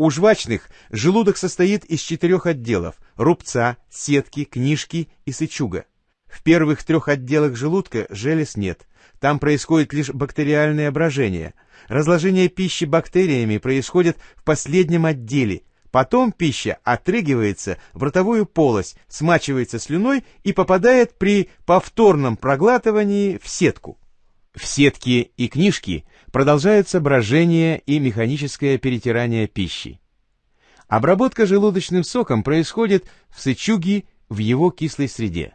У жвачных желудок состоит из четырех отделов – рубца, сетки, книжки и сычуга. В первых трех отделах желудка желез нет. Там происходит лишь бактериальное брожение. Разложение пищи бактериями происходит в последнем отделе. Потом пища отрыгивается в ротовую полость, смачивается слюной и попадает при повторном проглатывании в сетку. В сетке и книжке продолжается брожение и механическое перетирание пищи. Обработка желудочным соком происходит в сычуге в его кислой среде.